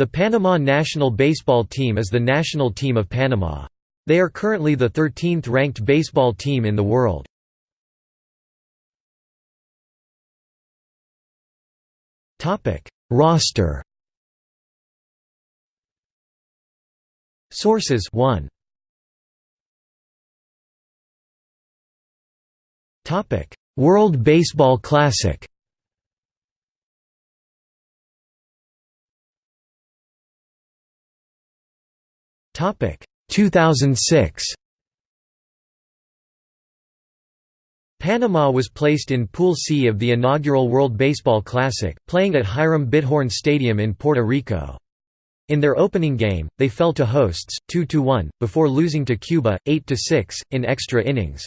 The Panama national baseball team is the national team of Panama. They are currently the 13th ranked baseball team in the world. Roster Sources 1 Topic World Baseball Classic Topic 2006 Panama was placed in Pool C of the inaugural World Baseball Classic, playing at Hiram Bithorn Stadium in Puerto Rico. In their opening game, they fell to hosts, 2–1, before losing to Cuba, 8–6, in extra innings.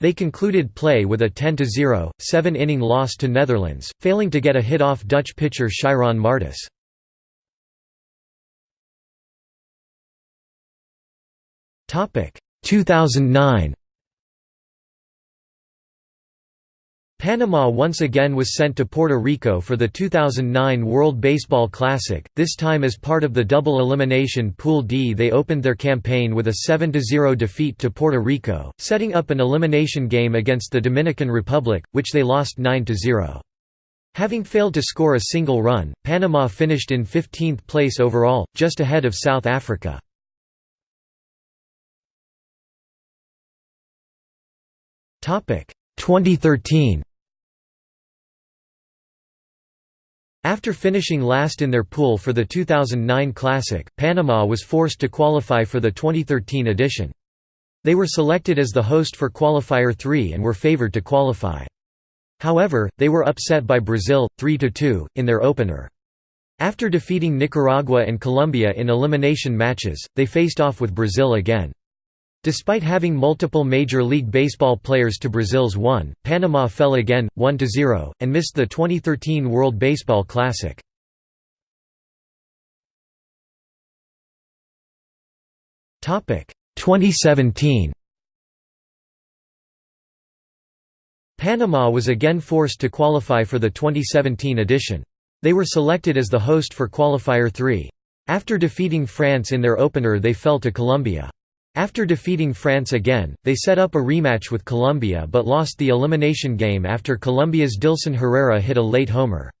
They concluded play with a 10–0, seven-inning loss to Netherlands, failing to get a hit off Dutch pitcher Shairon Martis. 2009 Panama once again was sent to Puerto Rico for the 2009 World Baseball Classic, this time as part of the double elimination Pool D. They opened their campaign with a 7–0 defeat to Puerto Rico, setting up an elimination game against the Dominican Republic, which they lost 9–0. Having failed to score a single run, Panama finished in 15th place overall, just ahead of South Africa. 2013 After finishing last in their pool for the 2009 Classic, Panama was forced to qualify for the 2013 edition. They were selected as the host for Qualifier 3 and were favored to qualify. However, they were upset by Brazil, 3–2, in their opener. After defeating Nicaragua and Colombia in elimination matches, they faced off with Brazil again. Despite having multiple Major League Baseball players to Brazil's 1, Panama fell again, 1–0, and missed the 2013 World Baseball Classic. Topic 2017. Panama was again forced to qualify for the 2017 edition. They were selected as the host for Qualifier 3. After defeating France in their opener they fell to Colombia. After defeating France again, they set up a rematch with Colombia but lost the elimination game after Colombia's Dilson Herrera hit a late homer.